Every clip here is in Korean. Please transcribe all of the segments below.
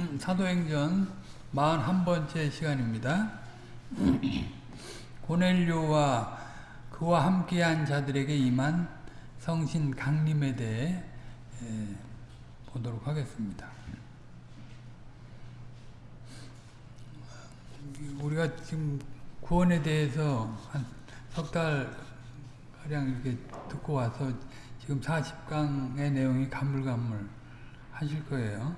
음, 사도행전 41번째 시간입니다. 고넬료와 그와 함께한 자들에게 임한 성신 강림에 대해 에, 보도록 하겠습니다. 우리가 지금 구원에 대해서 한 석 달 가량 이렇게 듣고 와서 지금 40강의 내용이 가물가물 하실 거예요.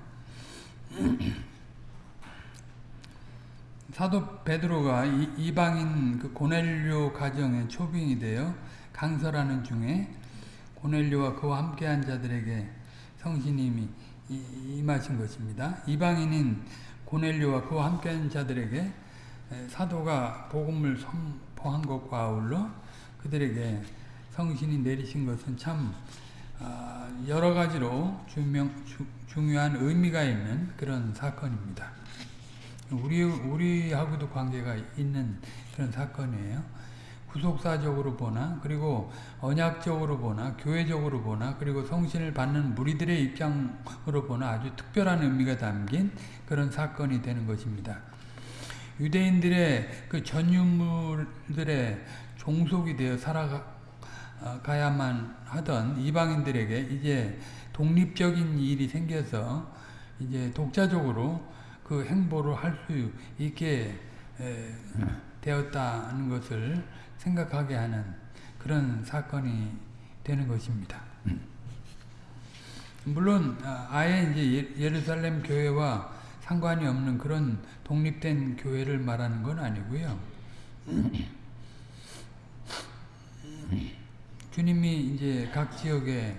사도 베드로가 이 방인 그 고넬료 가정의 초빙이 되어 강설하는 중에 고넬료와 그와 함께한 자들에게 성신님이 임하신 것입니다. 이방인인 고넬료와 그와 함께한 자들에게 사도가 복음을 선포한 것과 아울러 그들에게 성신이 내리신 것은 참 여러 가지로 주명, 주, 중요한 의미가 있는 그런 사건입니다. 우리, 우리하고도 관계가 있는 그런 사건이에요. 구속사적으로 보나, 그리고 언약적으로 보나, 교회적으로 보나, 그리고 성신을 받는 무리들의 입장으로 보나 아주 특별한 의미가 담긴 그런 사건이 되는 것입니다. 유대인들의 그 전유물들의 종속이 되어 살아가야만 하던 이방인들에게 이제 독립적인 일이 생겨서 이제 독자적으로 그 행보를 할 수 있게 되었다는 것을 생각하게 하는 그런 사건이 되는 것입니다. 물론 아예 이제 예루살렘 교회와 상관이 없는 그런 독립된 교회를 말하는 건 아니고요. 주님이 이제 각 지역에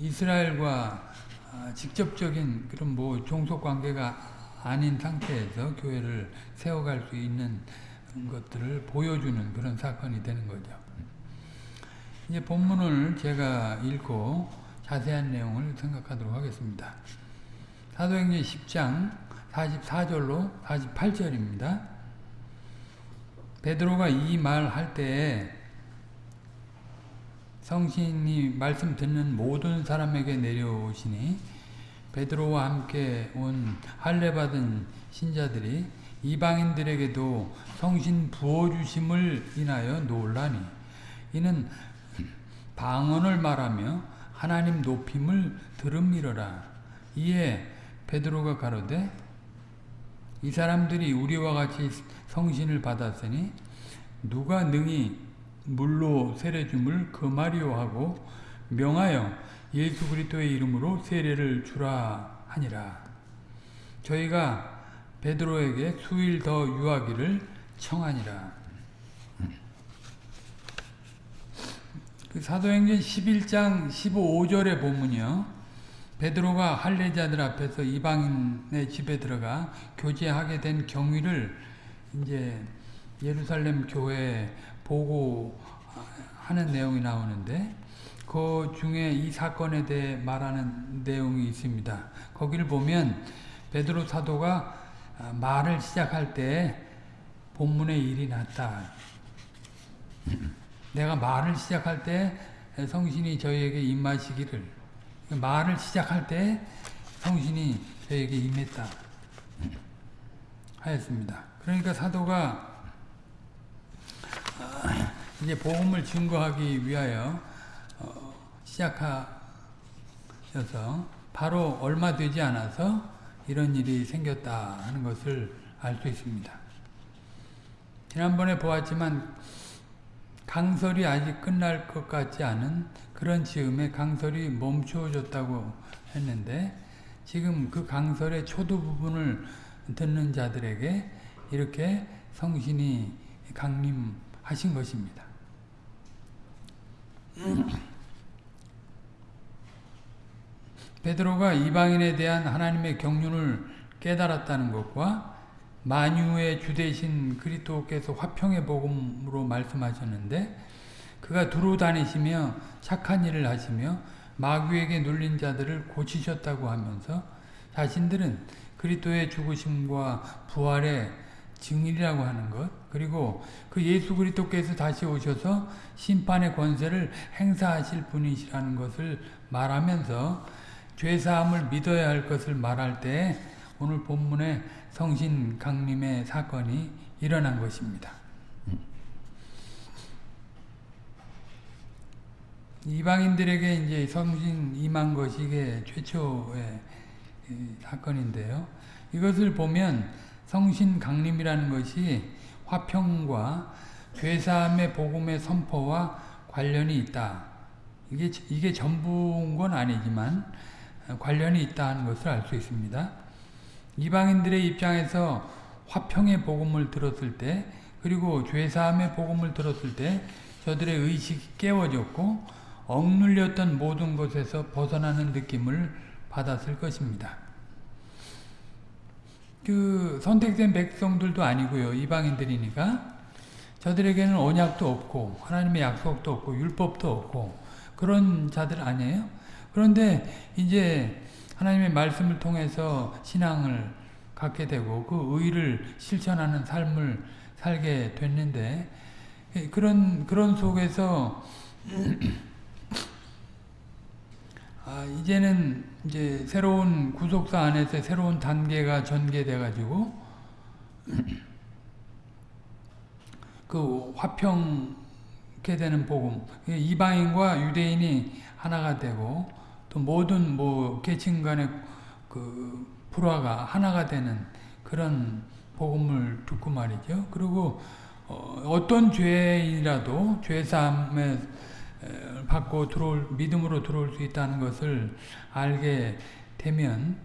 이스라엘과 직접적인 그런 뭐 종속 관계가 아닌 상태에서 교회를 세워갈 수 있는 것들을 보여주는 그런 사건이 되는 거죠. 이제 본문을 제가 읽고 자세한 내용을 생각하도록 하겠습니다. 사도행전 10장 44절로 48절입니다. 베드로가 이 말 할 때에 성신이 말씀 듣는 모든 사람에게 내려오시니 베드로와 함께 온 할례 받은 신자들이 이방인들에게도 성신 부어주심을 인하여 놀라니 이는 방언을 말하며 하나님 높임을 들음이러라. 이에 베드로가 가로되 이 사람들이 우리와 같이 성신을 받았으니 누가 능히 물로 세례줌을 금하리오 하고 명하여 예수 그리스도의 이름으로 세례를 주라 하니라. 저희가 베드로에게 수일 더 유하기를 청하니라. 그 사도행전 11장 15절의 본문이요. 베드로가 할례자들 앞에서 이방인의 집에 들어가 교제하게 된 경위를 이제 예루살렘 교회에 보고 하는 내용이 나오는데 그 중에 이 사건에 대해 말하는 내용이 있습니다. 거기를 보면 베드로 사도가 말을 시작할 때 본문에 일이 났다. 내가 말을 시작할 때 성신이 저희에게 임하시기를 말을 시작할 때 성신이 저에게 임했다 하였습니다. 그러니까 사도가 이제 복음을 증거하기 위하여 시작하셔서 바로 얼마 되지 않아서 이런 일이 생겼다 하는 것을 알 수 있습니다. 지난번에 보았지만 강설이 아직 끝날 것 같지 않은 그런 즈음에 강설이 멈추어졌다고 했는데 지금 그 강설의 초두 부분을 듣는 자들에게 이렇게 성신이 강림 하신 것입니다. 베드로가 이방인에 대한 하나님의 경륜을 깨달았다는 것과 만유의 주대신 그리스도께서 화평의 복음으로 말씀하셨는데 그가 두루 다니시며 착한 일을 하시며 마귀에게 눌린 자들을 고치셨다고 하면서 자신들은 그리스도의 죽으심과 부활의 증인이라고 하는 것 그리고 그 예수 그리스도께서 다시 오셔서 심판의 권세를 행사하실 분이시라는 것을 말하면서 죄사함을 믿어야 할 것을 말할 때 오늘 본문에 성신 강림의 사건이 일어난 것입니다. 이방인들에게 이제 성신 임한 것이 이게 최초의 사건인데요. 이것을 보면 성신 강림이라는 것이 화평과 죄사함의 복음의 선포와 관련이 있다. 이게 이게 전부인 건 아니지만 관련이 있다는 것을 알 수 있습니다. 이방인들의 입장에서 화평의 복음을 들었을 때 그리고 죄사함의 복음을 들었을 때 저들의 의식이 깨워졌고 억눌렸던 모든 것에서 벗어나는 느낌을 받았을 것입니다. 그 선택된 백성들도 아니고요. 이방인들이니까 저들에게는 언약도 없고 하나님의 약속도 없고 율법도 없고 그런 자들 아니에요? 그런데 이제 하나님의 말씀을 통해서 신앙을 갖게 되고 그 의를 실천하는 삶을 살게 됐는데 그런 그런 속에서 아, 이제는 이제 새로운 구속사 안에서 새로운 단계가 전개돼 가지고 그 화평케 되는 복음 이방인과 유대인이 하나가 되고 또 모든 뭐 계층 간의 그 불화가 하나가 되는 그런 복음을 듣고 말이죠. 그리고 어, 떤 죄이라도 죄 사함에 받고 들어올 믿음으로 들어올 수 있다는 것을 알게 되면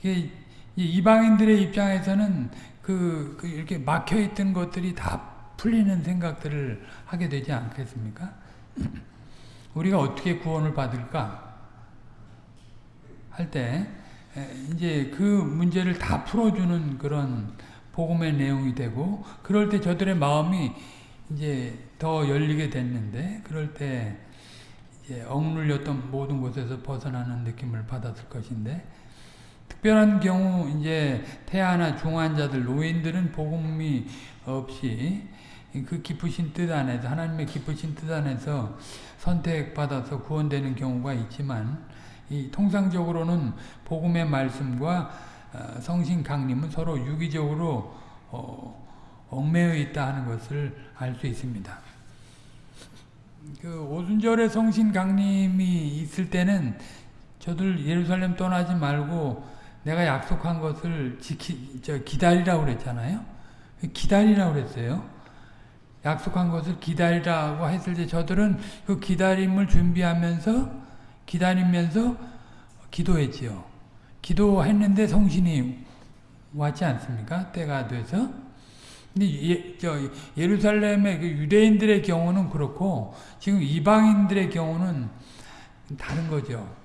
이게 이방인들의 입장에서는 그, 그 이렇게 막혀 있던 것들이 다 풀리는 생각들을 하게 되지 않겠습니까? 우리가 어떻게 구원을 받을까? 할 때 이제 그 문제를 다 풀어주는 그런 복음의 내용이 되고 그럴 때 저들의 마음이 이제 더 열리게 됐는데 그럴 때 이제 억눌렸던 모든 곳에서 벗어나는 느낌을 받았을 것인데 특별한 경우 이제 태아나 중환자들 노인들은 복음이 없이 그 기쁘신 뜻 안에서 하나님의 기쁘신 뜻 안에서 선택받아서 구원되는 경우가 있지만 이 통상적으로는 복음의 말씀과 어, 성신 강림은 서로 유기적으로 어, 얽매여 있다 하는 것을 알 수 있습니다. 그 오순절에 성신 강림이 있을 때는 저들 예루살렘 떠나지 말고 내가 약속한 것을 지키, 저 기다리라고 그랬잖아요. 기다리라고 그랬어요. 약속한 것을 기다리라고 했을 때 저들은 그 기다림을 준비하면서 기다리면서 기도했지요. 기도했는데 성신이 왔지 않습니까? 때가 돼서. 근데 예, 저 예루살렘의 그 유대인들의 경우는 그렇고 지금 이방인들의 경우는 다른 거죠.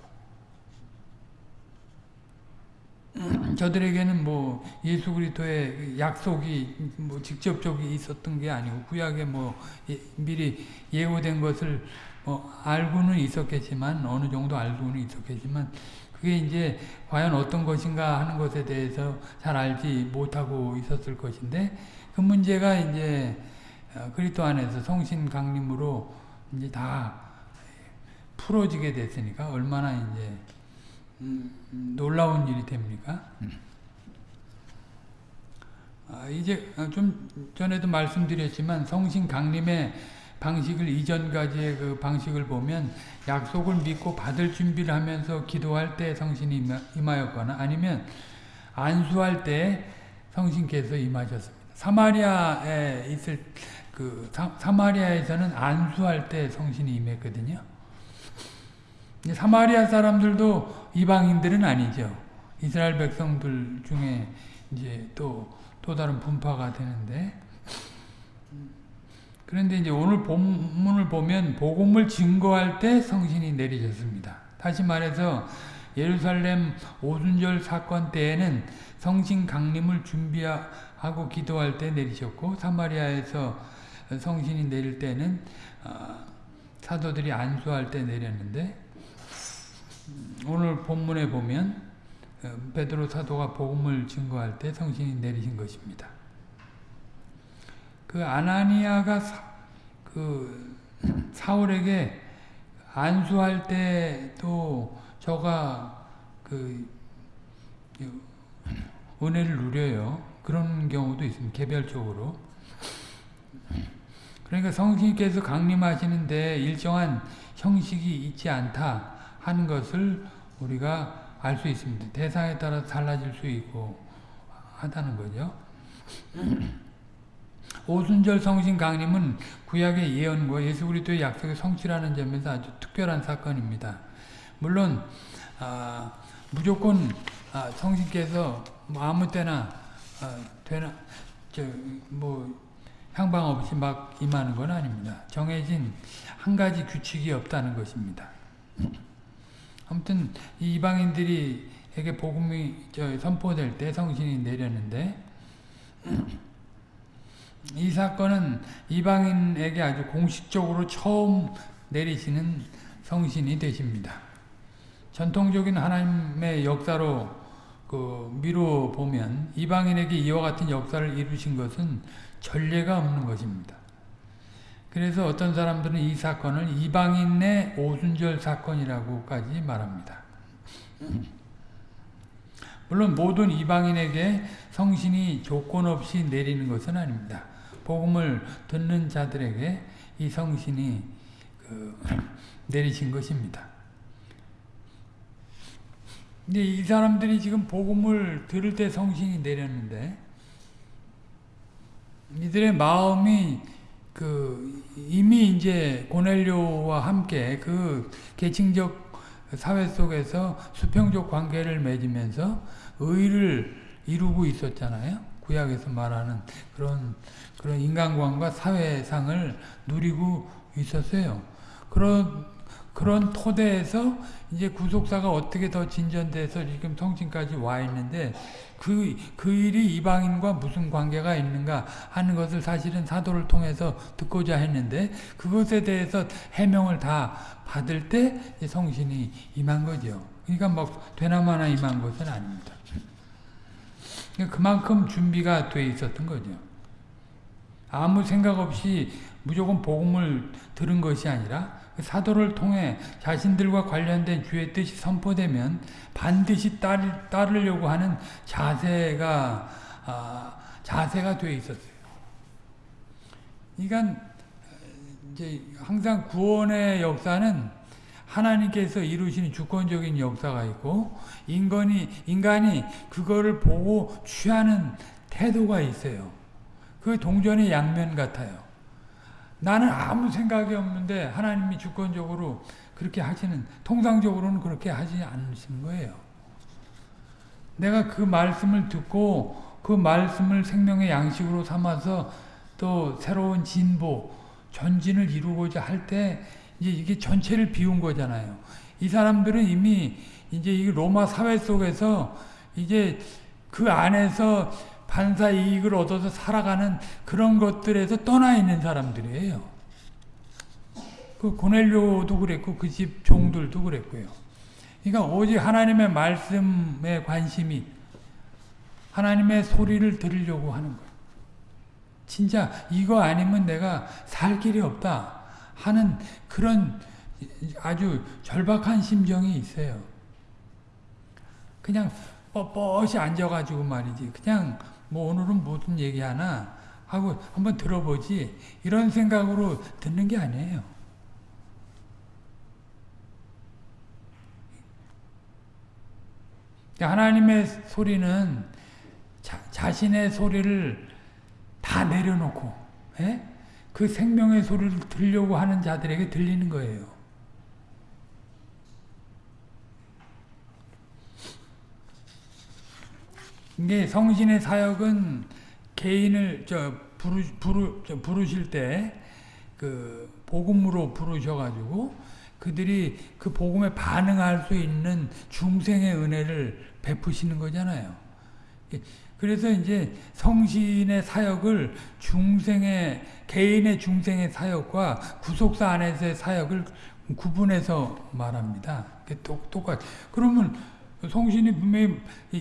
저들에게는 뭐 예수 그리스도의 약속이 뭐 직접적으로 있었던 게 아니고 구약에 뭐 예, 미리 예고된 것을 뭐 알고는 있었겠지만 어느 정도 알고는 있었겠지만 그게 이제 과연 어떤 것인가 하는 것에 대해서 잘 알지 못하고 있었을 것인데 그 문제가 이제 어, 그리스도 안에서 성신 강림으로 이제 다 풀어지게 됐으니까 얼마나 이제 음, 놀라운 일이 됩니까? 아, 이제 좀 전에도 말씀드렸지만 성신 강림의 방식을 이전까지의 그 방식을 보면 약속을 믿고 받을 준비를 하면서 기도할 때 성신이 임하였거나 아니면 안수할 때 성신께서 임하셨습니다. 사마리아에 있을 그 사, 마리아에서는 안수할 때 성신이 임했거든요. 사마리아 사람들도 이방인들은 아니죠. 이스라엘 백성들 중에 이제 또, 또 다른 분파가 되는데, 그런데 이제 오늘 본문을 보면 복음을 증거할 때 성신이 내리셨습니다. 다시 말해서 예루살렘 오순절 사건 때에는 성신 강림을 준비하 고 기도할 때 내리셨고 사마리아에서 성신이 내릴 때는 어, 사도들이 안수할 때 내렸는데 오늘 본문에 보면 어, 베드로 사도가 복음을 증거할 때 성신이 내리신 것입니다. 그 아나니아가 사, 그 사울에게 안수할 때도 저가 그 은혜를 누려요. 그런 경우도 있습니다. 개별적으로. 그러니까 성신께서 강림하시는데 일정한 형식이 있지 않다 하는 것을 우리가 알 수 있습니다. 대상에 따라 달라질 수 있고 하다는 거죠. 오순절 성신 강림은 구약의 예언과 예수 그리스도의 약속의 성취라는 점에서 아주 특별한 사건입니다. 물론 아, 무조건 아, 성신께서 뭐 아무 때나 아, 되나 저뭐 향방 없이 막 임하는 건 아닙니다. 정해진 한 가지 규칙이 없다는 것입니다. 아무튼 이방인들이에게 복음이 선포될 때 성신이 내렸는데 이 사건은 이방인에게 아주 공식적으로 처음 내리시는 성신이 되십니다. 전통적인 하나님의 역사로 그 미루 보면 이방인에게 이와 같은 역사를 이루신 것은 전례가 없는 것입니다. 그래서 어떤 사람들은 이 사건을 이방인의 오순절 사건이라고까지 말합니다. 물론 모든 이방인에게 성신이 조건 없이 내리는 것은 아닙니다. 복음을 듣는 자들에게 이 성신이 그 내리신 것입니다. 근데 이 사람들이 지금 복음을 들을 때 성신이 내렸는데 이들의 마음이 그 이미 이제 고넬료와 함께 그 계층적 사회 속에서 수평적 관계를 맺으면서 의를 이루고 있었잖아요. 구약에서 말하는 그런 그런 인간관과 사회상을 누리고 있었어요. 그런 그런 토대에서 이제 구속사가 어떻게 더 진전돼서 지금 성신까지 와 있는데 그, 그 일이 이방인과 무슨 관계가 있는가 하는 것을 사실은 사도를 통해서 듣고자 했는데 그것에 대해서 해명을 다 받을 때 성신이 임한 거죠. 그러니까 막 되나마나 임한 것은 아닙니다. 그만큼 준비가 돼 있었던 거죠. 아무 생각 없이 무조건 복음을 들은 것이 아니라 사도를 통해 자신들과 관련된 주의 뜻이 선포되면 반드시 따르, 따르려고 하는 자세가 아, 자세가 되어 있었어요. 그러니까 이제 항상 구원의 역사는 하나님께서 이루시는 주권적인 역사가 있고 인간이 인간이 그거를 보고 취하는 태도가 있어요. 그 동전의 양면 같아요. 나는 아무 생각이 없는데 하나님이 주권적으로 그렇게 하시는 통상적으로는 그렇게 하지 않으시는 거예요. 내가 그 말씀을 듣고 그 말씀을 생명의 양식으로 삼아서 또 새로운 진보, 전진을 이루고자 할 때 이제 이게 전체를 비운 거잖아요. 이 사람들은 이미 이제 이 로마 사회 속에서 이제 그 안에서 반사 이익을 얻어서 살아가는 그런 것들에서 떠나 있는 사람들이에요. 그 고넬료도 그랬고 그 집 종들도 그랬고요. 그러니까 오직 하나님의 말씀에 관심이 하나님의 소리를 들으려고 하는 거예요. 진짜 이거 아니면 내가 살 길이 없다 하는 그런 아주 절박한 심정이 있어요. 그냥 뻣뻣이 앉아가지고 말이지. 그냥 뭐 오늘은 무슨 얘기하나 하고 한번 들어보지 이런 생각으로 듣는 게 아니에요. 하나님의 소리는 자, 자신의 소리를 다 내려놓고 에? 예? 그 생명의 소리를 들려고 하는 자들에게 들리는 거예요. 이게 성신의 사역은 개인을 저 부르 부르 저 부르실 때 그 복음으로 부르셔가지고 그들이 그 복음에 반응할 수 있는 중생의 은혜를 베푸시는 거잖아요. 그래서 이제 성신의 사역을 중생의 개인의 중생의 사역과 구속사 안에서의 사역을 구분해서 말합니다. 똑똑같. 그러면 성신이 분명히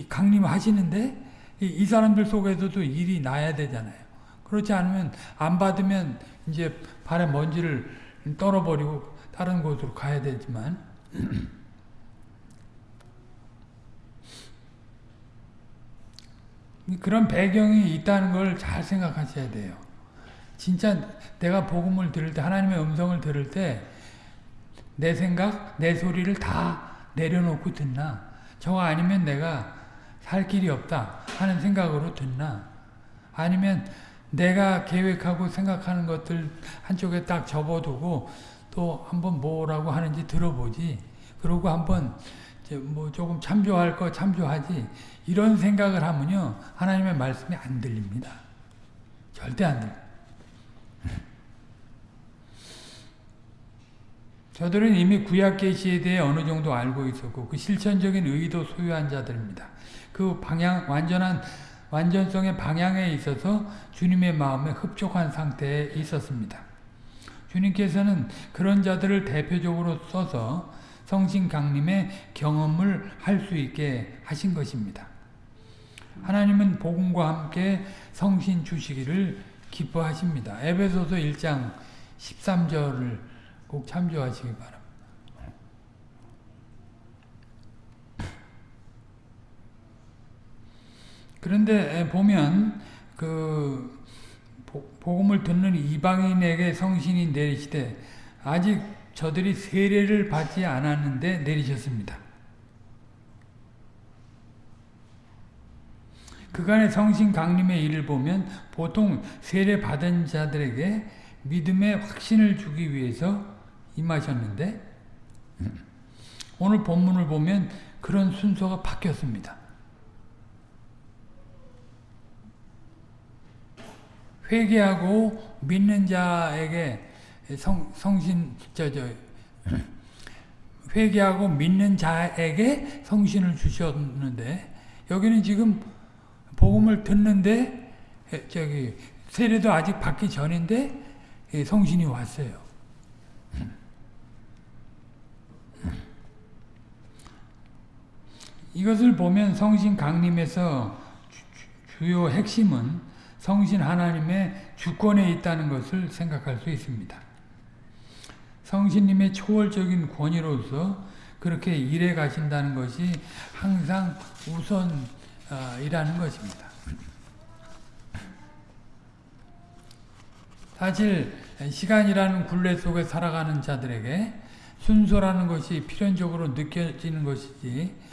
강림하시는데 이, 사람들 속에서도 일이 나야 되잖아요. 그렇지 않으면 안 받으면 이제 발에 먼지를 떨어버리고 다른 곳으로 가야 되지만 그런 배경이 있다는 걸 잘 생각하셔야 돼요. 진짜 내가 복음을 들을 때 하나님의 음성을 들을 때 내 생각, 내 소리를 다 내려놓고 듣나 저거 아니면 내가 살 길이 없다 하는 생각으로 듣나? 아니면 내가 계획하고 생각하는 것들 한쪽에 딱 접어두고 또 한번 뭐라고 하는지 들어보지. 그러고 한번 뭐 조금 참조할 거 참조하지. 이런 생각을 하면요. 하나님의 말씀이 안 들립니다. 절대 안 들립니다 저들은 이미 구약 계시에 대해 어느 정도 알고 있었고 그 실천적인 의도 소유한 자들입니다. 그 방향 완전한 완전성의 방향에 있어서 주님의 마음에 흡족한 상태에 있었습니다. 주님께서는 그런 자들을 대표적으로 써서 성신 강림의 경험을 할 수 있게 하신 것입니다. 하나님은 복음과 함께 성신 주시기를 기뻐하십니다. 에베소서 1장 13절을 꼭 참조하시기 바랍니다. 그런데 보면 그 복음을 듣는 이방인에게 성신이 내리시되 아직 저들이 세례를 받지 않았는데 내리셨습니다. 그간의 성신 강림의 일을 보면 보통 세례 받은 자들에게 믿음의 확신을 주기 위해서 임하셨는데 오늘 본문을 보면 그런 순서가 바뀌었습니다. 회개하고 믿는 자에게 성, 성신 저, 저, 회개하고 믿는 자에게 성신을 주셨는데 여기는 지금 복음을 듣는데 저기 세례도 아직 받기 전인데 성신이 왔어요. 이것을 보면 성신 강림에서 주 요 핵심은 성신 하나님의 주권에 있다는 것을 생각할 수 있습니다. 성신님의 초월적인 권위로서 그렇게 일해 가신다는 것이 항상 우선이라는 것입니다. 사실 시간이라는 굴레 속에 살아가는 자들에게 순서라는 것이 필연적으로 느껴지는 것이지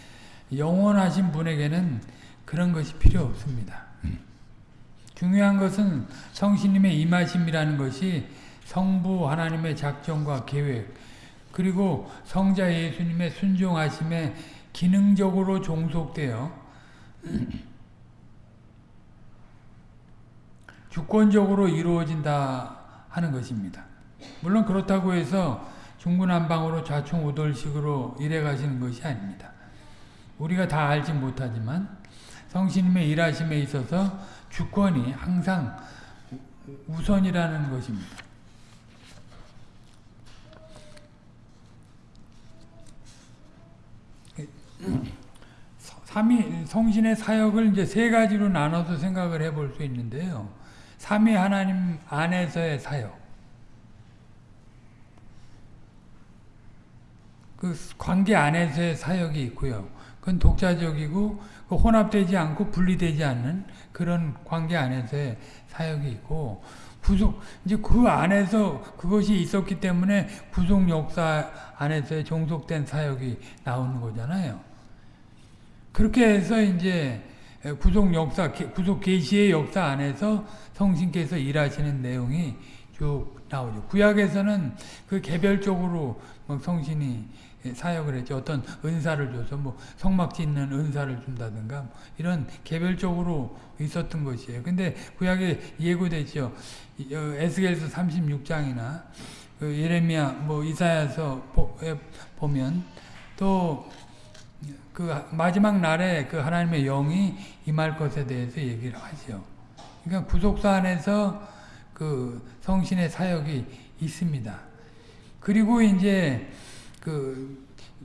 영원하신 분에게는 그런 것이 필요 없습니다. 중요한 것은 성신님의 임하심이라는 것이 성부 하나님의 작정과 계획 그리고 성자 예수님의 순종하심에 기능적으로 종속되어 주권적으로 이루어진다 하는 것입니다. 물론 그렇다고 해서 중구난방으로 좌충우돌식으로 일해 가시는 것이 아닙니다. 우리가 다 알지 못하지만 성신님의 일하심에 있어서 주권이 항상 우선이라는 것입니다. 삼위 성신의 사역을 이제 세 가지로 나눠서 생각을 해볼 수 있는데요. 삼위 하나님 안에서의 사역. 그 관계 안에서의 사역이 있고요. 그건 독자적이고 그 혼합되지 않고 분리되지 않는 그런 관계 안에서의 사역이 있고 구속 이제 그 안에서 그것이 있었기 때문에 구속 역사 안에서의 종속된 사역이 나오는 거잖아요. 그렇게 해서 이제 구속 역사 구속 계시의 역사 안에서 성신께서 일하시는 내용이 쭉 나오죠. 구약에서는 그 개별적으로 성신이 사역을 했죠. 어떤 은사를 줘서 뭐 성막 짓는 은사를 준다든가 뭐 이런 개별적으로 있었던 것이에요. 근데 구약에 예고되죠. 에스겔서 36장이나 그 예레미야 뭐 이사야서 보면 또 그 마지막 날에 그 하나님의 영이 임할 것에 대해서 얘기를 하죠. 그러니까 구속사 안에서 그 성신의 사역이 있습니다. 그리고 이제 그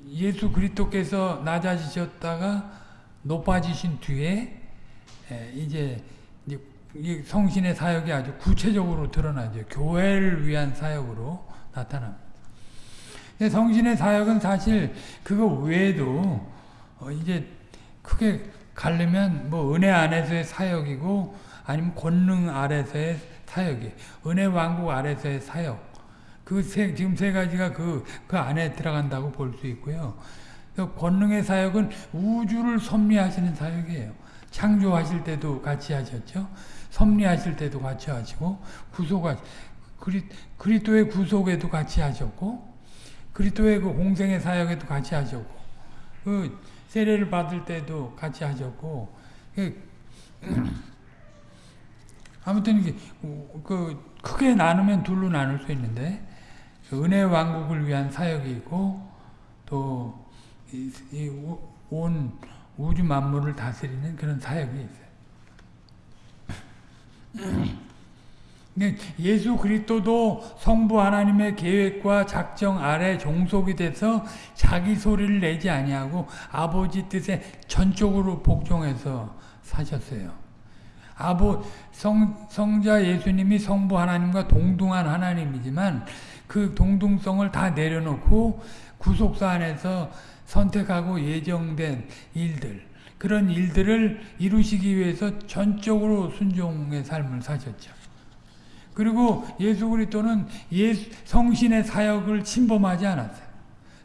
예수 그리스도께서 낮아지셨다가 높아지신 뒤에 이제 성신의 사역이 아주 구체적으로 드러나죠. 교회를 위한 사역으로 나타납니다. 성신의 사역은 사실 그거 외에도 어, 이제 크게 가려면 뭐 은혜 안에서의 사역이고 아니면 권능 아래서의 사역이 은혜 왕국 아래서의 사역 그 세, 지금 세 가지가 그, 그 안에 들어간다고 볼 수 있고요. 그 권능의 사역은 우주를 섭리하시는 사역이에요. 창조하실 때도 같이 하셨죠. 섭리하실 때도 같이 하시고 구속하 그리, 그리스도의 구속에도 같이 하셨고 그리스도의 그 공생의 사역에도 같이 하셨고 그 세례를 받을 때도 같이 하셨고 그, 아무튼 그 크게 나누면 둘로 나눌 수 있는데 그 은혜 왕국을 위한 사역이 있고 또 온 우주 만물을 다스리는 그런 사역이 있어요. 예수 그리스도도 성부 하나님의 계획과 작정 아래 종속이 돼서 자기 소리를 내지 아니하고 아버지 뜻에 전적으로 복종해서 사셨어요. 아버 성 성자 예수님이 성부 하나님과 동등한 하나님이지만 그 동등성을 다 내려놓고 구속사 안에서 선택하고 예정된 일들 그런 일들을 이루시기 위해서 전적으로 순종의 삶을 사셨죠. 그리고 예수 그리스도는 예수, 성신의 사역을 침범하지 않았어요.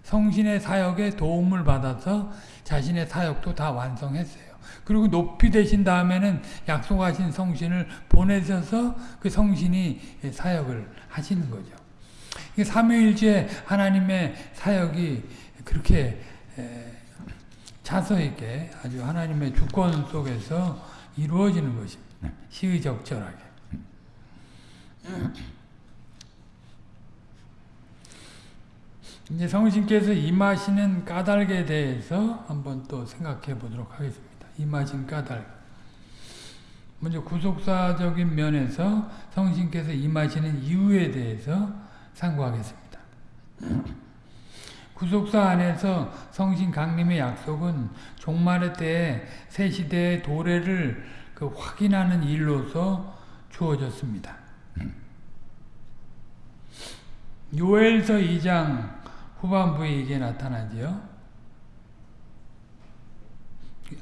성신의 사역에 도움을 받아서 자신의 사역도 다 완성했어요. 그리고 높이 되신 다음에는 약속하신 성신을 보내셔서 그 성신이 사역을 하시는 거죠. 삼위일체 하나님의 사역이 그렇게 자서 있게 아주 하나님의 주권 속에서 이루어지는 것입니다. 네. 시의적절하게. 이제 성신께서 임하시는 까닭에 대해서 한번 또 생각해 보도록 하겠습니다. 임하신 까닭. 먼저 구속사적인 면에서 성신께서 임하시는 이유에 대해서 상고하겠습니다. 구속사 안에서 성신 강림의 약속은 종말의 때에 새 시대의 도래를 그 확인하는 일로서 주어졌습니다. 요엘서 2장 후반부에 이게 나타나지요.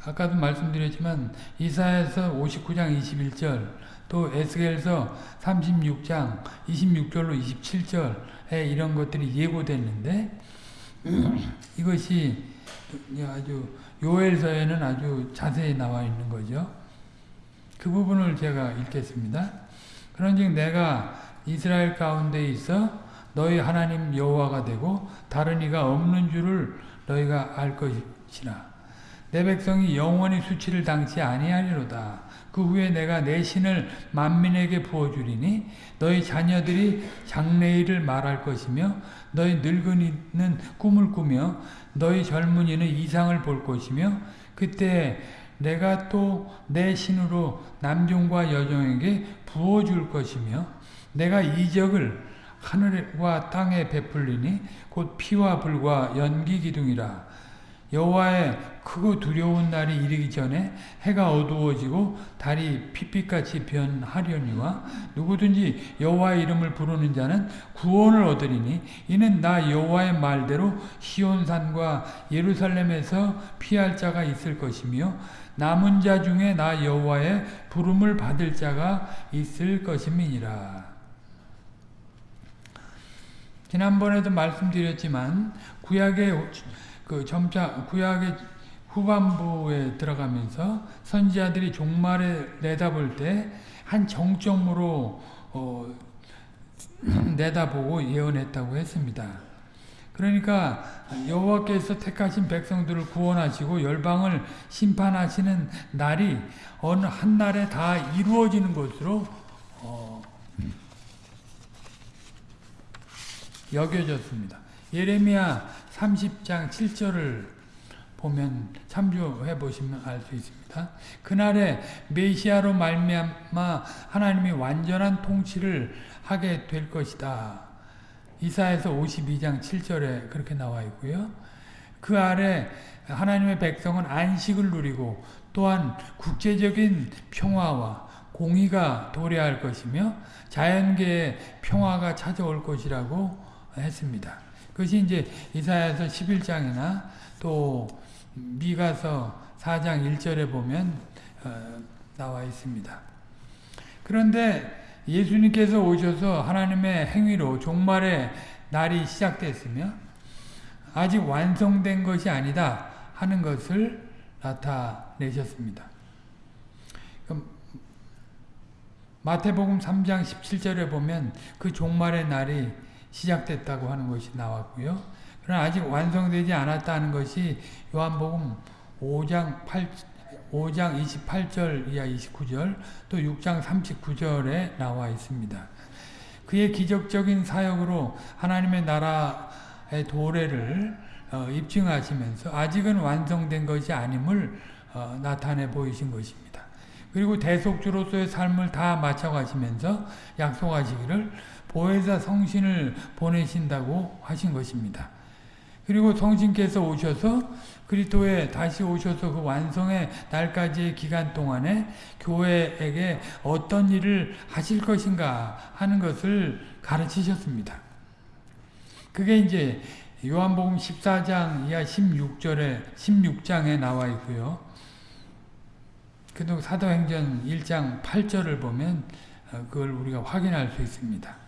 아까도 말씀드렸지만 이사야서 59장 21절 또 에스겔서 36장 26절로 27절에 이런 것들이 예고됐는데 이것이 아주 요엘서에는 아주 자세히 나와 있는 거죠. 그 부분을 제가 읽겠습니다. 그런즉 내가 이스라엘 가운데 있어 너희 하나님 여호와가 되고 다른 이가 없는 줄을 너희가 알 것이라. 내 백성이 영원히 수치를 당치 아니하리로다. 그 후에 내가 내 신을 만민에게 부어주리니 너희 자녀들이 장래일을 말할 것이며 너희 늙은이는 꿈을 꾸며 너희 젊은이는 이상을 볼 것이며 그때 내가 또 내 신으로 남종과 여종에게 부어줄 것이며 내가 이적을 하늘과 땅에 베풀리니 곧 피와 불과 연기 기둥이라. 여호와의 크고 두려운 날이 이르기 전에 해가 어두워지고 달이 핏빛같이 변하려니와 누구든지 여호와의 이름을 부르는 자는 구원을 얻으리니 이는 나 여호와의 말대로 시온산과 예루살렘에서 피할 자가 있을 것이며 남은 자 중에 나 여호와의 부름을 받을 자가 있을 것임이니라. 지난번에도 말씀드렸지만 구약의 그 점차 구약의 후반부에 들어가면서 선지자들이 종말에 내다볼 때 한 정점으로 어, 내다보고 예언했다고 했습니다. 그러니까 여호와께서 택하신 백성들을 구원하시고 열방을 심판하시는 날이 어느 한 날에 다 이루어지는 것으로 어, 여겨졌습니다. 예레미야 30장 7절을 보면 참조해 보시면 알 수 있습니다. 그날에 메시아로 말미암아 하나님이 완전한 통치를 하게 될 것이다. 이사에서 52장 7절에 그렇게 나와 있고요. 그 아래 하나님의 백성은 안식을 누리고 또한 국제적인 평화와 공의가 도래할 것이며 자연계의 평화가 찾아올 것이라고 했습니다. 그것이 이제 이사야서 11장이나 또 미가서 4장 1절에 보면 어, 나와 있습니다. 그런데 예수님께서 오셔서 하나님의 행위로 종말의 날이 시작됐으며 아직 완성된 것이 아니다 하는 것을 나타내셨습니다. 마태복음 3장 17절에 보면 그 종말의 날이 시작됐다고 하는 것이 나왔고요. 그러나 아직 완성되지 않았다는 것이 요한복음 5장 8 5장 28절 이하 29절 또 6장 39절에 나와 있습니다. 그의 기적적인 사역으로 하나님의 나라의 도래를 어, 입증하시면서 아직은 완성된 것이 아님을 어, 나타내 보이신 것입니다. 그리고 대속주로서의 삶을 다 마쳐가시면서 약속하시기를 보혜사 성신을 보내신다고 하신 것입니다. 그리고 성신께서 오셔서 그리스도에 다시 오셔서 그 완성의 날까지의 기간 동안에 교회에게 어떤 일을 하실 것인가 하는 것을 가르치셨습니다. 그게 이제 요한복음 14장 이하 16절에 16장에 나와 있고요. 그리고 사도행전 1장 8절을 보면 어, 그걸 우리가 확인할 수 있습니다.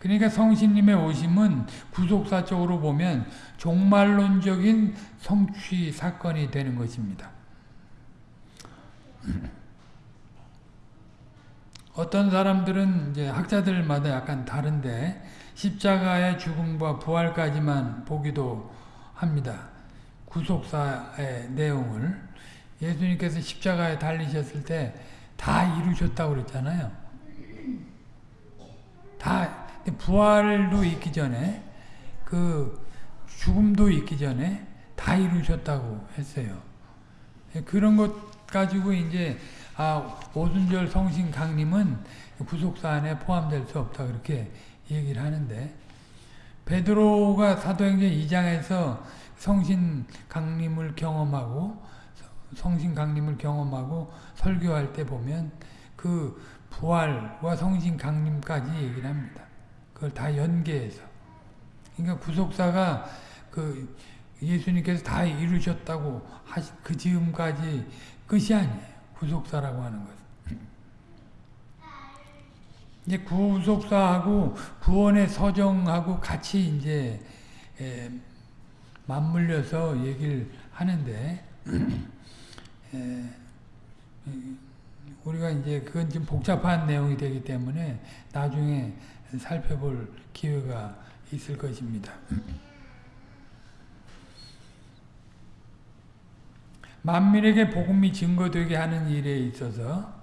그러니까 성신님의 오심은 구속사적으로 보면 종말론적인 성취 사건이 되는 것입니다. 어떤 사람들은 이제 학자들마다 약간 다른데 십자가의 죽음과 부활까지만 보기도 합니다. 구속사의 내용을 예수님께서 십자가에 달리셨을 때 다 이루셨다고 그랬잖아요. 다 부활도 있기 전에 그 죽음도 있기 전에 다 이루셨다고 했어요. 그런 것 가지고 이제 아 오순절 성신 강림은 구속사 안에 포함될 수 없다 그렇게 얘기를 하는데 베드로가 사도행전 2장에서 성신 강림을 경험하고 성신 강림을 경험하고 설교할 때 보면 그 부활과 성신 강림까지 얘기를 합니다. 그걸 다 연계해서. 그러니까 구속사가 그 예수님께서 다 이루셨다고 하신 그 즈음까지 끝이 아니에요. 구속사라고 하는 것. 이제 구속사하고 구원의 서정하고 같이 이제 에, 맞물려서 얘기를 하는데 에, 우리가 이제 그건 좀 복잡한 내용이 되기 때문에 나중에 살펴볼 기회가 있을 것입니다. 만민에게 복음이 증거되게 하는 일에 있어서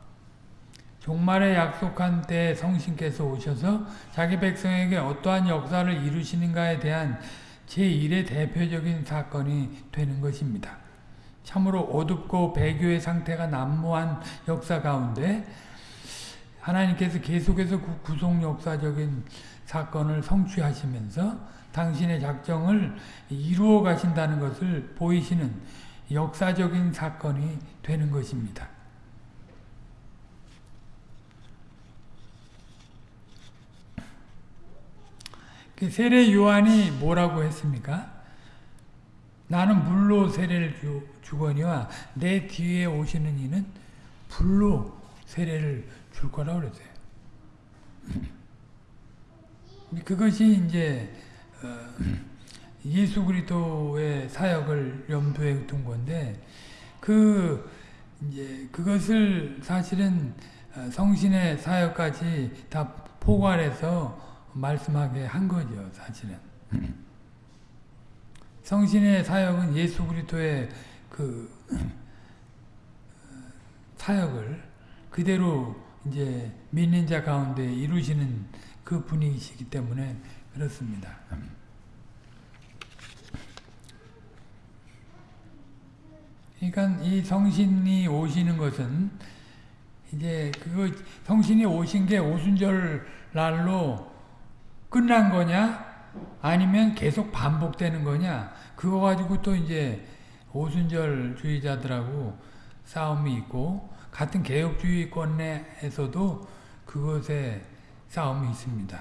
종말에 약속한 때 성신께서 오셔서 자기 백성에게 어떠한 역사를 이루시는가에 대한 제1의 대표적인 사건이 되는 것입니다. 참으로 어둡고 배교의 상태가 난무한 역사 가운데 하나님께서 계속해서 그 구속 역사적인 사건을 성취하시면서 당신의 작정을 이루어 가신다는 것을 보이시는 역사적인 사건이 되는 것입니다. 그 세례 요한이 뭐라고 했습니까? 나는 물로 세례를 주, 거니와 내 뒤에 오시는 이는 불로 세례를 줄 거라고 그랬어요. 그것이 이제 어, 예수 그리스도의 사역을 염두에 둔 건데 그 이제 그것을 사실은 어, 성신의 사역까지 다 포괄해서 말씀하게 한 거죠, 사실은. 성신의 사역은 예수 그리스도의 그 어, 사역을 그대로 이제 믿는 자 가운데 이루시는 그 분이시기 때문에 그렇습니다. 그러니까 이 성신이 오시는 것은 이제 그거 성신이 오신 게 오순절 날로 끝난 거냐 아니면 계속 반복되는 거냐 그거 가지고 또 이제 오순절 주의자들하고 싸움이 있고 같은 개혁주의권 내에서도 그것에 싸움이 있습니다.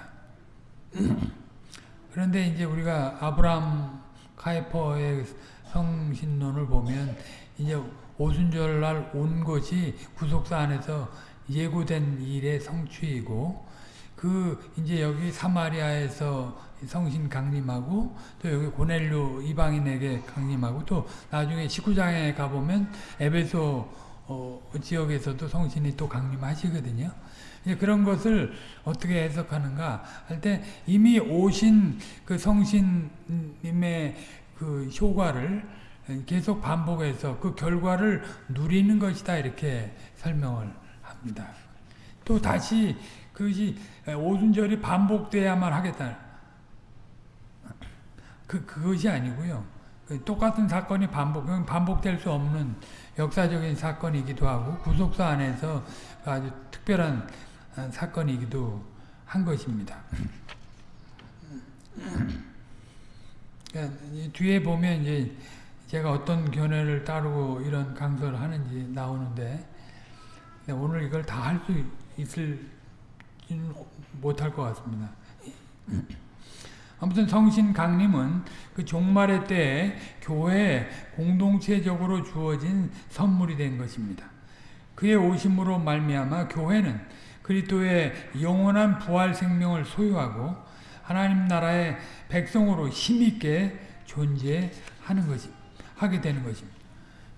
그런데 이제 우리가 아브라함 카이퍼의 성신론을 보면 이제 오순절 날 온 것이 구속사 안에서 예고된 일의 성취이고 그 이제 여기 사마리아에서 성신 강림하고 또 여기 고넬료 이방인에게 강림하고 또 나중에 19장에 가보면 에베소 어, 지역에서도 성신이 또 강림하시거든요. 그런 것을 어떻게 해석하는가 할 때 이미 오신 그 성신님의 그 효과를 계속 반복해서 그 결과를 누리는 것이다 이렇게 설명을 합니다. 또 다시 그것이 오순절이 반복돼야만 하겠다. 그 그것이 아니고요. 똑같은 사건이 반복 반복될 수 없는 역사적인 사건이기도 하고 구속사 안에서 아주 특별한 사건이기도 한 것입니다. 그러니까 뒤에 보면 이제 제가 어떤 견해를 따르고 이런 강서를 하는지 나오는데 오늘 이걸 다 할 수 있을지는 못할 것 같습니다. 아무튼 성신 강림은 그 종말의 때에 교회에 공동체적으로 주어진 선물이 된 것입니다. 그의 오심으로 말미암아 교회는 그리스도의 영원한 부활 생명을 소유하고 하나님 나라의 백성으로 힘있게 존재하는 것이 하게 되는 것입니다.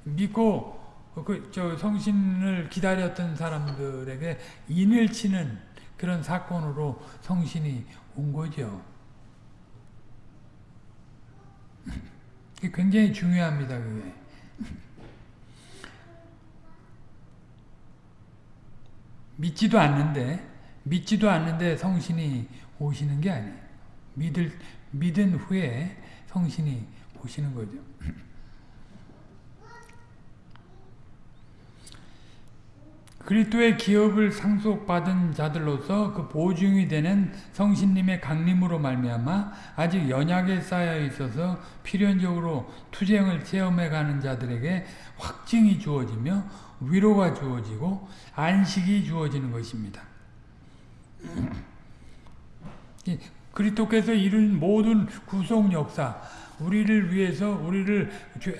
믿고 그 저 성신을 기다렸던 사람들에게 인을 치는 그런 사건으로 성신이 온 거죠. 굉장히 중요합니다. 그게. 믿지도 않는데 믿지도 않는데 성신이 오시는 게 아니에요. 믿을 믿은 후에 성신이 오시는 거죠. 그리스도의 기업을 상속받은 자들로서 그 보증이 되는 성신님의 강림으로 말미암아 아직 연약에 쌓여 있어서 필연적으로 투쟁을 체험해가는 자들에게 확증이 주어지며 위로가 주어지고 안식이 주어지는 것입니다. 그리스도께서 이룬 모든 구속 역사, 우리를 위해서 우리를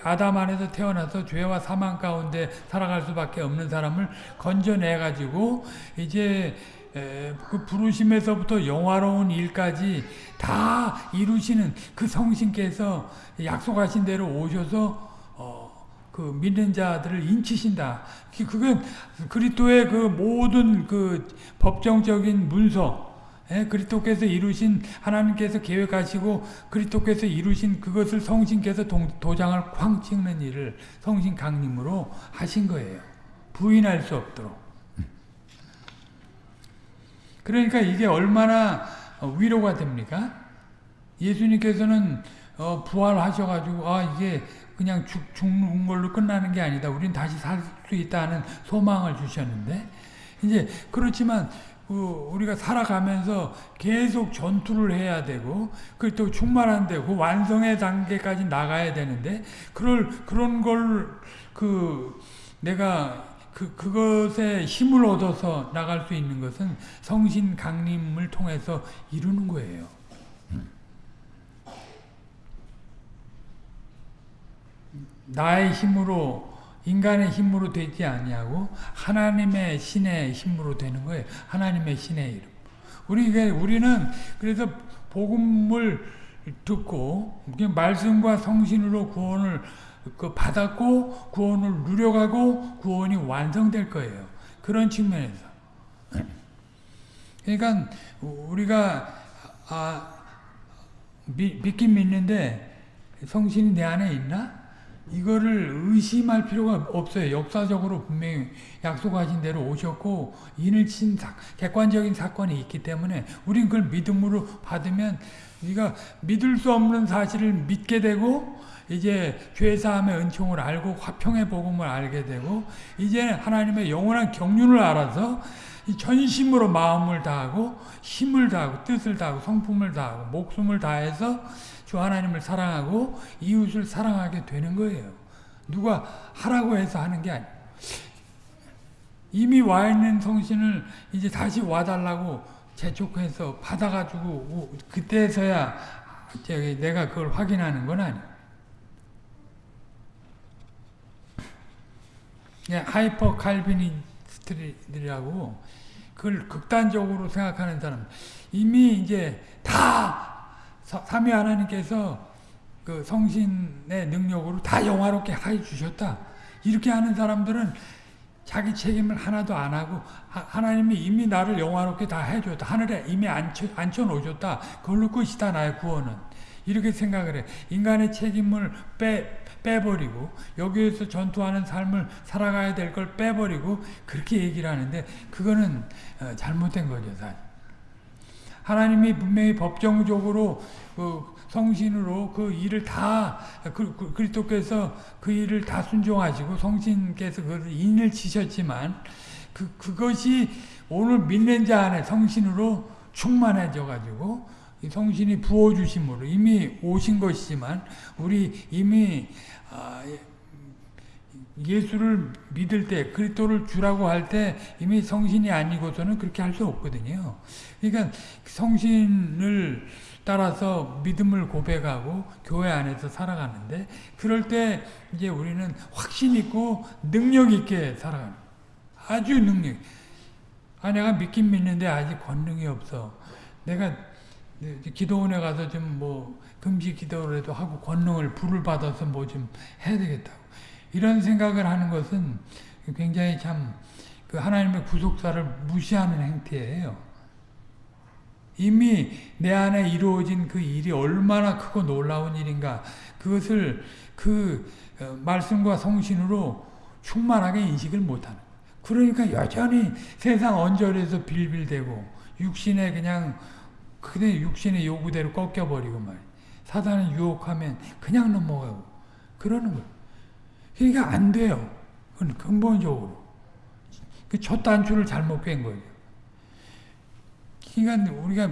아담 안에서 태어나서 죄와 사망 가운데 살아갈 수밖에 없는 사람을 건져내 가지고 이제 그 부르심에서부터 영화로운 일까지 다 이루시는 그 성신께서 약속하신 대로 오셔서 어, 그 믿는 자들을 인치신다. 그건 그리스도의 그 모든 그 법정적인 문서 예, 그리스도께서 이루신 하나님께서 계획하시고 그리스도께서 이루신 그것을 성신께서 도, 도장을 쾅 찍는 일을 성신 강림으로 하신 거예요. 부인할 수 없도록. 그러니까 이게 얼마나 위로가 됩니까? 예수님께서는 어, 부활하셔가지고 아 이게 그냥 죽, 죽는 걸로 끝나는 게 아니다. 우린 다시 살 수 있다는 소망을 주셨는데 이제 그렇지만 우리가 살아가면서 계속 전투를 해야 되고 그또 충만한데 그 완성의 단계까지 나가야 되는데 그럴 그런 걸 그 내가 그 그것에 힘을 얻어서 나갈 수 있는 것은 성신 강림을 통해서 이루는 거예요. 나의 힘으로 인간의 힘으로 되지 아니하고 하나님의 신의 힘으로 되는 거예요. 하나님의 신의 이름. 우리 우리는 그래서 복음을 듣고 말씀과 성신으로 구원을 그 받았고 구원을 누려가고 구원이 완성될 거예요. 그런 측면에서. 그러니까 우리가 아, 믿긴 믿는데 성신이 내 안에 있나? 이거를 의심할 필요가 없어요. 역사적으로 분명히 약속하신 대로 오셨고 인을 친 사, 객관적인 사건이 있기 때문에 우린 그걸 믿음으로 받으면 우리가 믿을 수 없는 사실을 믿게 되고 이제 죄사함의 은총을 알고 화평의 복음을 알게 되고 이제 하나님의 영원한 경륜을 알아서 전심으로 마음을 다하고 힘을 다하고 뜻을 다하고 성품을 다하고 목숨을 다해서 주 하나님을 사랑하고 이웃을 사랑하게 되는 거예요. 누가 하라고 해서 하는 게 아니에요. 이미 와 있는 성신을 이제 다시 와달라고 재촉해서 받아가지고 그때서야 내가 그걸 확인하는 건 아니에요. 예, 하이퍼 칼비니스트들이라고 그걸 극단적으로 생각하는 사람 이미 이제 다 삼위 하나님께서 그 성신의 능력으로 다 영화롭게 해 주셨다. 이렇게 하는 사람들은 자기 책임을 하나도 안 하고 하나님이 이미 나를 영화롭게 다 해줬다. 하늘에 이미 앉혀, 앉혀놓으셨다. 그걸로 끝이다 나의 구원은. 이렇게 생각을 해. 인간의 책임을 빼, 빼버리고 여기에서 전투하는 삶을 살아가야 될 걸 빼버리고 그렇게 얘기를 하는데 그거는 어, 잘못된 거죠. 사실. 하나님이 분명히 법정적으로 그 성신으로 그 일을 다 그, 그, 그리스도께서 그 일을 다 순종하시고 성신께서 그것을 인을 치셨지만 그 그것이 오늘 믿는 자 안에 성신으로 충만해져 가지고 성신이 부어 주심으로 이미 오신 것이지만 우리 이미 아, 예수를 믿을 때 그리스도를 주라고 할 때 이미 성신이 아니고서는 그렇게 할 수 없거든요. 그러니까 성신을 따라서 믿음을 고백하고 교회 안에서 살아가는데 그럴 때 이제 우리는 확신 있고 능력 있게 살아가는 아주 능력. 아 내가 믿긴 믿는데 아직 권능이 없어. 내가 기도원에 가서 좀 뭐 금식 기도라도 하고 권능을 불을 받아서 뭐 좀 해야 되겠다고. 이런 생각을 하는 것은 굉장히 참 그 하나님의 구속사를 무시하는 행태예요. 이미 내 안에 이루어진 그 일이 얼마나 크고 놀라운 일인가 그것을 그 어, 말씀과 성신으로 충만하게 인식을 못하는 그러니까 여전히 세상 언저리에서 빌빌대고 육신에 그냥 그냥 육신의 요구대로 꺾여버리고 말이야 사단을 유혹하면 그냥 넘어가고 그러는 거예요 그러니까 안 돼요. 그건 근본적으로. 그 첫 단추를 잘못 깬 거예요. 그러니까 우리가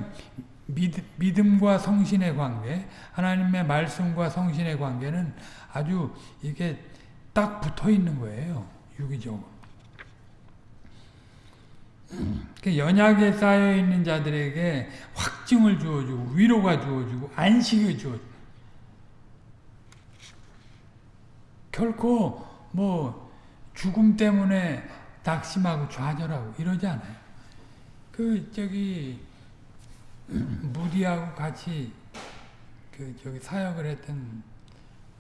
믿 음, 과 성신의 관계, 하나님의 말씀과 성신의 관계는 아주 이게 딱 붙어 있는 거예요. 유기적으로. 그 연약에 쌓여 있는 자들에게 확증을 주어주고 위로가 주어주고 안식을 주어주고 결코 뭐 죽음 때문에 낙심하고 좌절하고 이러지 않아요. 그 저기 무디하고 같이 그 저기 사역을 했던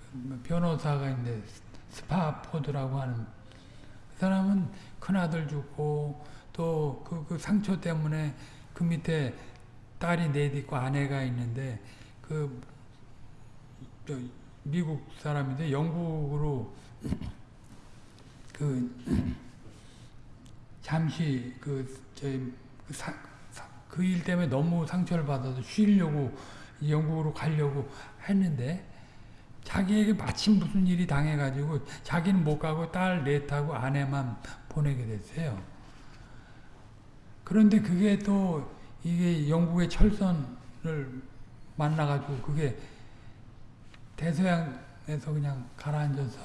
그 변호사가 있는데 스파포드라고 하는 그 사람은 큰 아들 죽고 또그 그 상처 때문에 그 밑에 딸이 넷 있고 아내가 있는데 그 미국 사람인데 영국으로 그 잠시 그 저희 그 일 때문에 너무 상처를 받아서 쉬려고 영국으로 가려고 했는데 자기에게 마침 무슨 일이 당해가지고 자기는 못 가고 딸 넷하고 아내만 보내게 됐어요. 그런데 그게 또 이게 영국의 철선을 만나가지고 그게 대서양에서 그냥 가라앉아서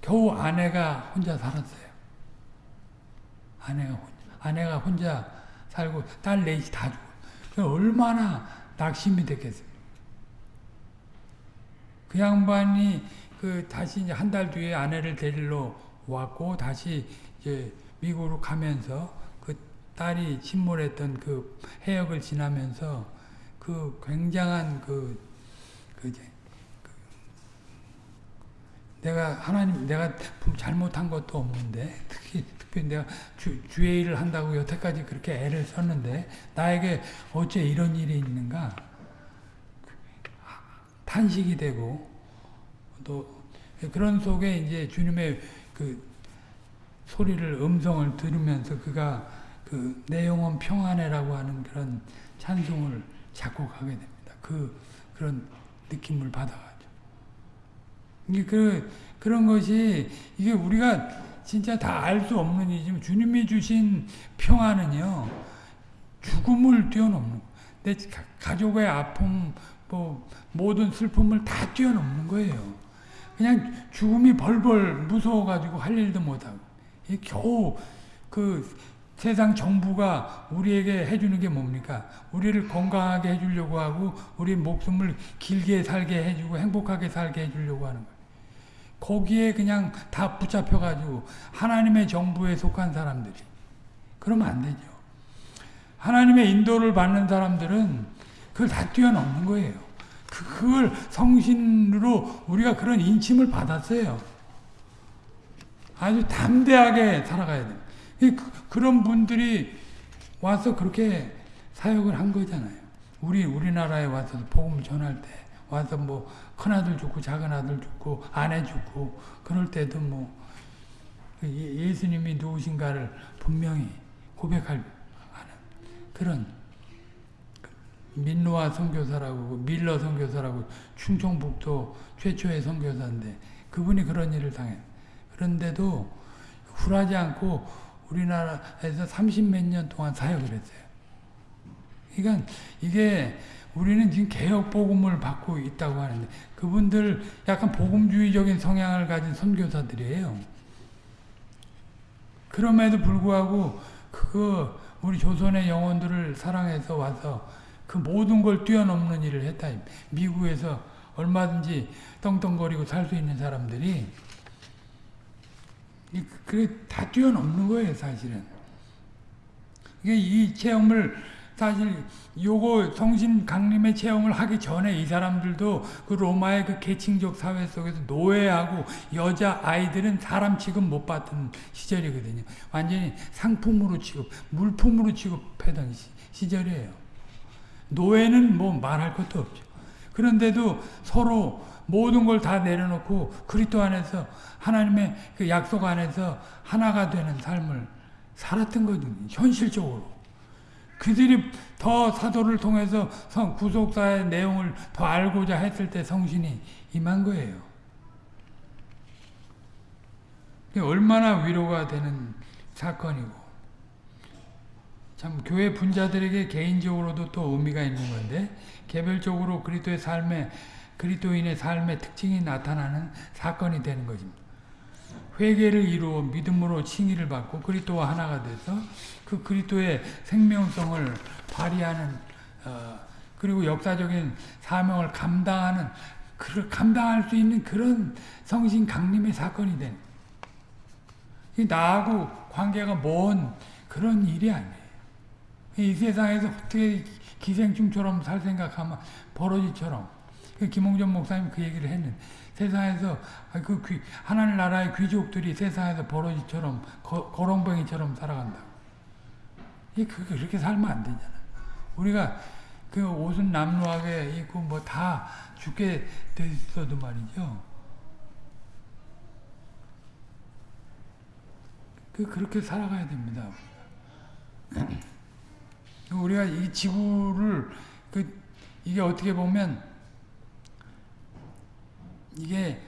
겨우 아내가 혼자 살았어요. 아내가 혼자, 아내가 혼자 살고 딸 넷이 다 죽어. 얼마나 낙심이 됐겠어요. 그 양반이 그 다시 이제 한 달 뒤에 아내를 데리러 왔고 다시 이제 미국으로 가면서 그 딸이 침몰했던 그 해역을 지나면서 그 굉장한 그, 그 이제 내가 하나님 내가 잘못한 것도 없는데 특히 특히 내가 주, 주의 일을 한다고 여태까지 그렇게 애를 썼는데 나에게 어째 이런 일이 있는가 탄식이 되고 또 그런 속에 이제 주님의 그 소리를 음성을 들으면서 그가 그 내용은 평안해라고 하는 그런 찬송을 작곡하게 됩니다. 그 그런 느낌을 받아. 그, 그런 것이, 이게 우리가 진짜 다 알 수 없는 일이지만, 주님이 주신 평화는요, 죽음을 뛰어넘는, 내 가족의 아픔, 뭐, 모든 슬픔을 다 뛰어넘는 거예요. 그냥 죽음이 벌벌 무서워가지고 할 일도 못하고, 겨우 그 세상 정부가 우리에게 해주는 게 뭡니까? 우리를 건강하게 해주려고 하고, 우리 목숨을 길게 살게 해주고, 행복하게 살게 해주려고 하는 거예요. 거기에 그냥 다 붙잡혀가지고 하나님의 정부에 속한 사람들이 그러면 안 되죠. 하나님의 인도를 받는 사람들은 그걸 다 뛰어넘는 거예요. 그, 그걸 성신으로 우리가 그런 인침을 받았어요. 아주 담대하게 살아가야 돼요. 그, 런 분들이 와서 그렇게 사역을 한 거잖아요. 우리 우리나라에 와서 복음을 전할 때 와서 뭐 큰아들 죽고 작은아들 죽고 아내 죽고 그럴 때도 뭐그 예수님이 누구신가를 분명히 고백할 그런 민노아 선교사라고 밀러 선교사라고 충청북도 최초의 선교사인데 그분이 그런 일을 당해 그런데도 굴하지 않고 우리나라에서 30몇 년 동안 사역을 했어요. 그러니까 이게 우리는 지금 개혁 복음을 받고 있다고 하는데 그분들 약간 복음주의적인 성향을 가진 선교사들이에요. 그럼에도 불구하고 그거 우리 조선의 영혼들을 사랑해서 와서 그 모든 걸 뛰어넘는 일을 했다. 미국에서 얼마든지 떵떵거리고 살 수 있는 사람들이 그래 다 뛰어넘는 거예요, 사실은. 이게 이 체험을 사실 요거 성신 강림의 체험을 하기 전에 이 사람들도 그 로마의 그 계층적 사회 속에서 노예하고 여자 아이들은 사람 취급 못 받던 시절이거든요. 완전히 상품으로 취급, 물품으로 취급하던 시, 절이에요 노예는 뭐 말할 것도 없죠. 그런데도 서로 모든 걸 다 내려놓고 그리스도 안에서 하나님의 그 약속 안에서 하나가 되는 삶을 살았던 거죠. 현실적으로. 그들이 더 사도를 통해서 성 구속사의 내용을 더 알고자 했을 때 성신이 임한 거예요. 얼마나 위로가 되는 사건이고 참 교회 분자들에게 개인적으로도 또 의미가 있는 건데 개별적으로 그리스도의 삶에 그리스도인의 삶의 특징이 나타나는 사건이 되는 것입니다. 회개를 이루어 믿음으로 칭의를 받고 그리스도와 하나가 돼서 그 그리스도의 생명성을 발휘하는 어, 그리고 역사적인 사명을 감당하는 그 감당할 수 있는 그런 성신 강림의 사건이 된 나하고 관계가 먼 그런 일이 아니에요. 이 세상에서 어떻게 기생충처럼 살 생각하면 버러지처럼 그 김홍전 목사님 그 얘기를 했는데 세상에서 아, 그 귀, 하나님 나라의 귀족들이 세상에서 버러지처럼 거, 거렁뱅이처럼 살아간다. 그렇게 살면 안 되잖아. 우리가 그 옷은 남루하게 입고 뭐 다 죽게 돼 있어도 말이죠. 그 그렇게 살아가야 됩니다. 우리가 이 지구를 그 이게 어떻게 보면 이게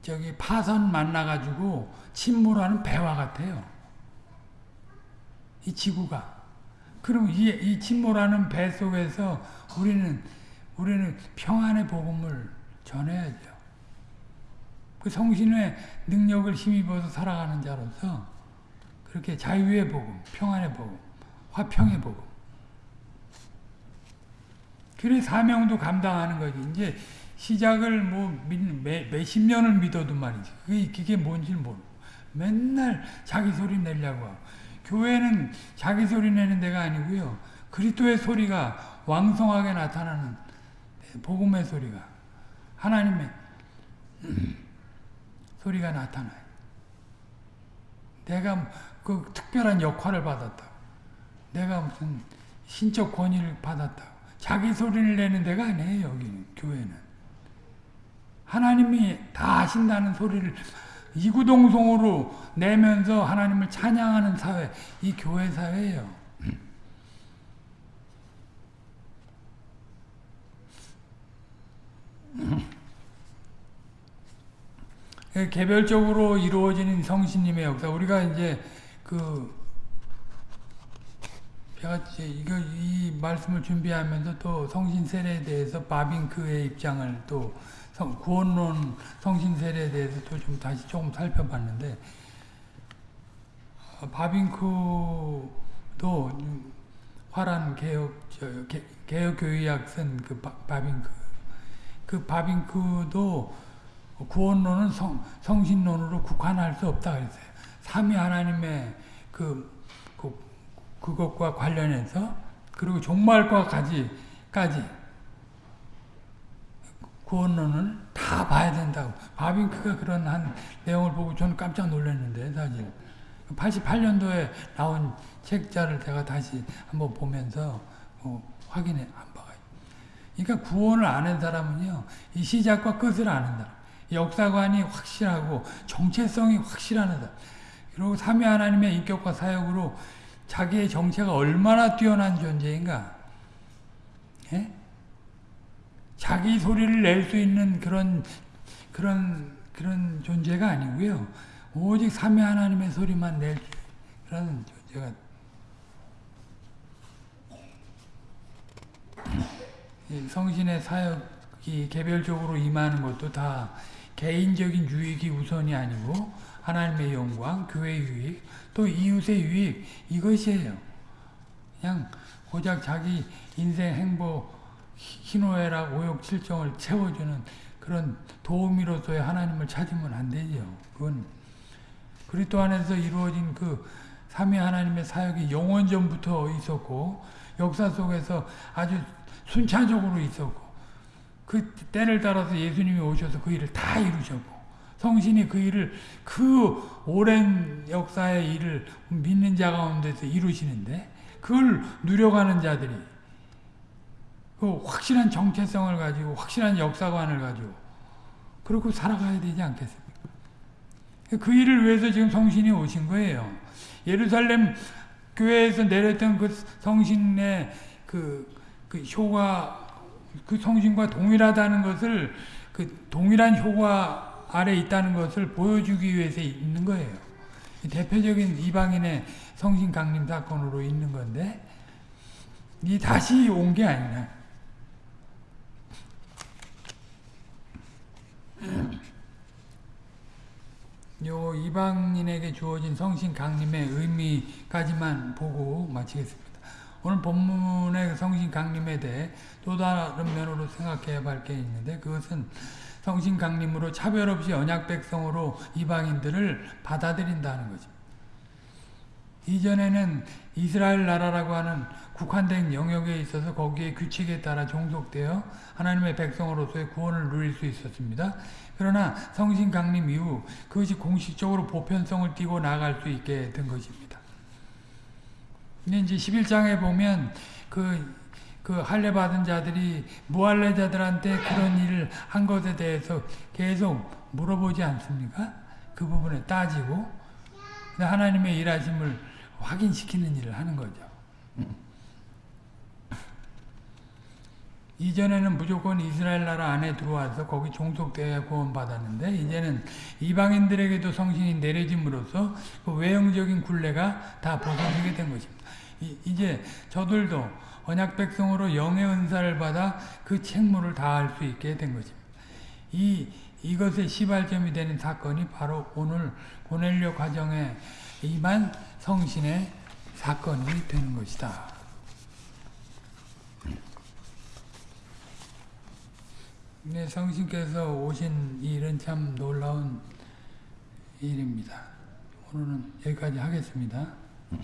저기 파선 만나 가지고 침몰하는 배와 같아요. 이 지구가. 그럼 이, 이 침몰하는 배 속에서 우리는, 우리는 평안의 복음을 전해야죠. 그 성신의 능력을 힘입어서 살아가는 자로서 그렇게 자유의 복음, 평안의 복음, 화평의 복음. 그래 사명도 감당하는 거지. 이제 시작을 뭐 몇십 년을 믿어도 말이지. 그게, 그게 뭔지 모르고. 맨날 자기 소리 내려고 하고. 교회는 자기 소리 내는 데가 아니고요. 그리스도의 소리가 왕성하게 나타나는 복음의 소리가 하나님의 소리가 나타나요. 내가 그 특별한 역할을 받았다. 내가 무슨 신적 권위를 받았다. 자기 소리를 내는 데가 아니에요, 여기는, 교회는. 하나님이 다 하신다는 소리를 이구동성으로 내면서 하나님을 찬양하는 사회, 이 교회 사회예요. 개별적으로 이루어지는 성신님의 역사, 우리가 이제 그 제가 이거 이 말씀을 준비하면서 또 성신 세례에 대해서 바빙크의 입장을 또 성, 구원론 성신 세례에 대해서도 좀 다시 조금 살펴봤는데 어, 바빙크도 화란 개혁 개혁 교의학 쓴그 바빙크 그 바빙크도 구원론은 성, 성신론으로 국한할 수 없다 그랬어요. 삼위 하나님의 그, 그 그것과 관련해서 그리고 종말과까지 까지 구원론을 다 봐야 된다고. 바빙크가 그런 한 내용을 보고 저는 깜짝 놀랐는데 사실. 88년도에 나온 책자를 제가 다시 한번 보면서 어, 확인해 한 바가 그러니까 구원을 아는 사람은요 이 시작과 끝을 아는 사람. 역사관이 확실하고 정체성이 확실한 사람. 그리고 삼위 하나님의 인격과 사역으로 자기의 정체가 얼마나 뛰어난 존재인가. 예? 자기 소리를 낼 수 있는 그런 그런 그런 존재가 아니고요. 오직 삼위 하나님의 소리만 낼 그런 존재가 성신의 사역이 개별적으로 임하는 것도 다 개인적인 유익이 우선이 아니고 하나님의 영광, 교회 유익, 또 이웃의 유익 이것이에요. 그냥 고작 자기 인생 행복 희노애락 오욕 칠정을 채워주는 그런 도우미로서의 하나님을 찾으면 안 되죠. 그건 그리스도 안에서 이루어진 그 삼위 하나님의 사역이 영원 전부터 있었고 역사 속에서 아주 순차적으로 있었고 그 때를 따라서 예수님이 오셔서 그 일을 다 이루셨고 성신이 그 일을 그 오랜 역사의 일을 믿는 자 가운데서 이루시는데 그걸 누려가는 자들이 그 확실한 정체성을 가지고 확실한 역사관을 가지고 그렇고 살아가야 되지 않겠습니까? 그 일을 위해서 지금 성신이 오신 거예요. 예루살렘 교회에서 내렸던 그 성신의 그, 그 효과, 그 성신과 동일하다는 것을 그 동일한 효과 아래 있다는 것을 보여주기 위해서 있는 거예요. 대표적인 이방인의 성신 강림 사건으로 있는 건데, 이 다시 온 게 아니라, 요 이방인에게 주어진 성신 강림의 의미까지만 보고 마치겠습니다. 오늘 본문의 성신 강림에 대해 또 다른 면으로 생각해야 할 게 있는데 그것은 성신 강림으로 차별 없이 언약 백성으로 이방인들을 받아들인다는 거죠. 이전에는 이스라엘 나라라고 하는 국한된 영역에 있어서 거기에 규칙에 따라 종속되어 하나님의 백성으로서의 구원을 누릴 수 있었습니다. 그러나 성신 강림 이후 그것이 공식적으로 보편성을 띠고 나갈 수 있게 된 것입니다. 근데 이제 11장에 보면 그, 그 할례 받은 자들이 무할례자들한테 그런 일을 한 것에 대해서 계속 물어보지 않습니까? 그 부분에 따지고 하나님의 일하심을 확인시키는 일을 하는 거죠. 이전에는 무조건 이스라엘 나라 안에 들어와서 거기 종속되어 구원받았는데 이제는 이방인들에게도 성신이 내려짐으로써 그 외형적인 굴레가 다 벗어지게 된 것입니다. 이, 제 저들도 언약 백성으로 영의 은사를 받아 그 책무를 다할 수 있게 된 것입니다. 이 이것의 시발점이 되는 사건이 바로 오늘 고넬료 과정에 임한 성신의 사건이 되는 것이다. 네, 성신께서 오신 일은 참 놀라운 일입니다. 오늘은 여기까지 하겠습니다.